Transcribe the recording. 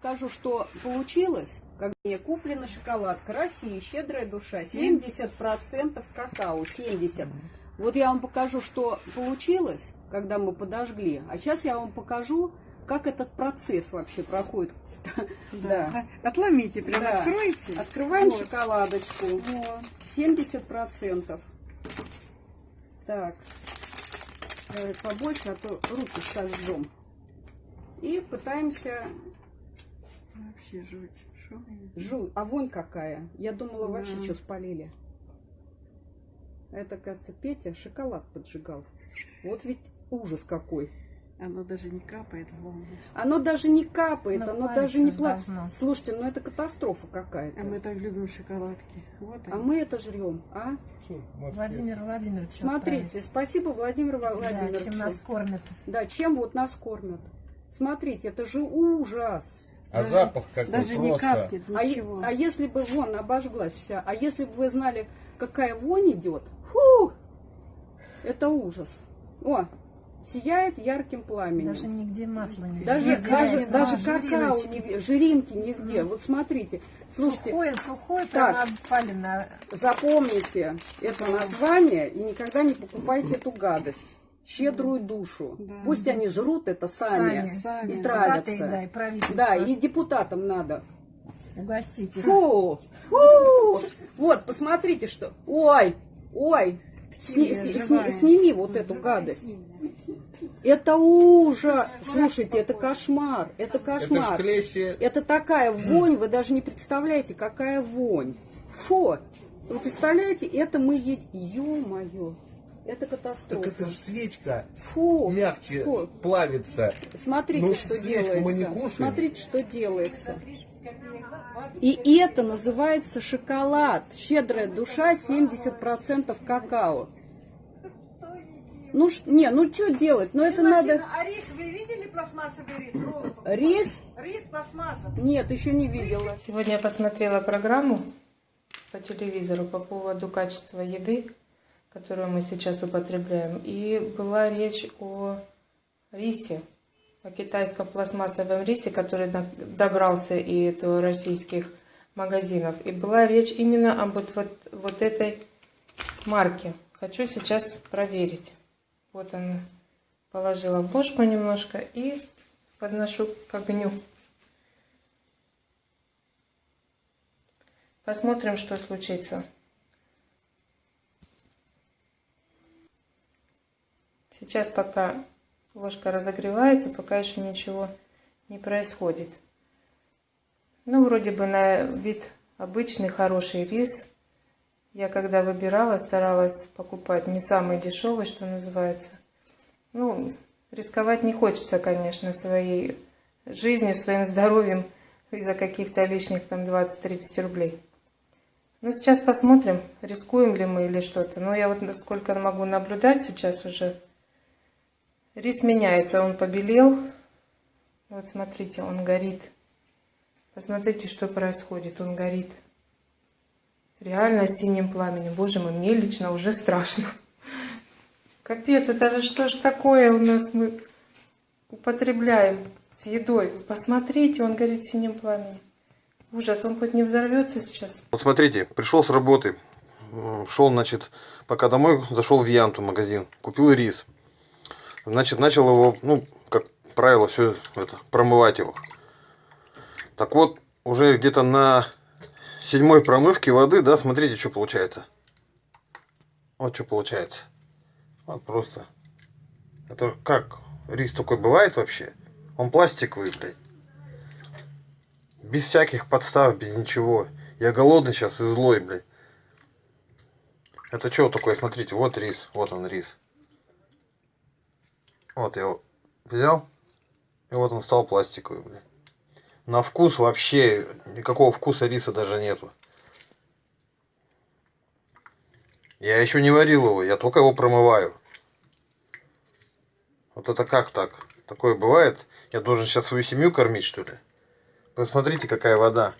покажу, что получилось. Как мне куплена шоколадка. Россия, щедрая душа. 70% какао. 70. Вот я вам покажу, что получилось, когда мы подожгли. А сейчас я вам покажу, как этот процесс вообще проходит. Да. Отломите, прям Да. откройте. Открываем Вот. шоколадочку. Вот. 70%. Так. Давай побольше, а то руки сожжем. И пытаемся... Вообще жуть. Шо? Жу, а вонь какая. Я думала, вообще Да. что спалили. Это, кажется, Петя шоколад поджигал. Вот ведь ужас какой. Оно даже не капает в волну. Оно даже не капает, Ну, оно даже не должно. Слушайте, ну это катастрофа какая-то. А мы так любим шоколадки. Вот А мы это жрем, а? Владимир Владимирович. Смотрите, отправить. спасибо Владимиру Да, Владимировичу. чем нас кормят. Да, чем вот нас кормят. Смотрите, это же ужас. А Даже- запах какой Даже не просто. капнет, А, ничего. а если бы вон обожглась вся, а если бы вы знали, какая вонь идет, фу, это ужас. О, сияет ярким пламенем. Даже нигде масла не Даже, видно. даже, даже какао, жириночки. не, жиринки нигде. Вот смотрите, слушайте, Сухое, сухое, Так. запомните это название и никогда не покупайте эту гадость. Щедрую душу. Да. Пусть они жрут это сами, Сами. Сами. и Депутаты, травятся. да, и правительство. Да, и депутатам надо. Угостите. Фу, фу. Вот, посмотрите, что. Ой, ой. Сни- сни- живая. сними вот эту гадость. Это ужас. Слушайте, это кошмар. Это Это кошмар. клещи. Это такая вонь, вы даже не представляете, какая вонь. Фу. Вы представляете, это мы едим. Ё-моё. Это Так катастрофа. это же свечка Фу. мягче Фу. плавится. Смотрите, Ну, что свечку делается. мы не кушаем. Смотрите, что делается. И это называется шоколад. Щедрая душа, 70% какао. Ну, ш- не, ну что делать? Ну это надо... А рис, вы видели пластмассовый рис? Роллы? Рис? Рис пластмассовый. Нет, еще не видела. Сегодня я посмотрела программу по телевизору по поводу качества еды, которую мы сейчас употребляем. И была речь о рисе, о китайском пластмассовом рисе, который до- добрался и до российских магазинов. И была речь именно об вот, вот, вот этой марке. Хочу сейчас проверить. Вот она. Положила в немножко и подношу к огню. Посмотрим, что случится. Сейчас пока ложка разогревается, пока еще ничего не происходит. Ну, вроде бы на вид обычный хороший рис. Я когда выбирала, старалась покупать не самый дешевый, что называется. Ну, рисковать не хочется, конечно, своей жизнью, своим здоровьем из-за каких-то лишних там 20-30 рублей. Ну, сейчас посмотрим, рискуем ли мы или что-то. Но я вот насколько могу наблюдать сейчас уже, рис меняется, он побелел. Вот смотрите, он горит. Посмотрите, что происходит, он горит. Реально синим пламенем. Боже мой, мне лично уже страшно. Капец, это же что ж такое у нас мы употребляем с едой. Посмотрите, он горит синим пламенем. Ужас, он хоть не взорвется сейчас? Вот смотрите, пришел с работы, шел, значит, пока домой, зашел в Янту магазин, купил рис. Значит, начал его, ну, как правило, все это, промывать его. Так вот, уже где-то на седьмой промывке воды, да, смотрите, что получается. Вот что получается. Вот просто. Это как рис такой бывает вообще? Он пластиковый, блядь. Без всяких подстав, без ничего. Я голодный сейчас и злой, блядь. Это что такое? Смотрите, вот рис. Вот он рис. Вот я его взял. И вот он стал пластиковый, блядь. На вкус вообще никакого вкуса риса даже нету. Я еще не варил его, я только его промываю. Вот это как так? Такое бывает? Я должен сейчас свою семью кормить, что ли? Посмотрите, какая вода.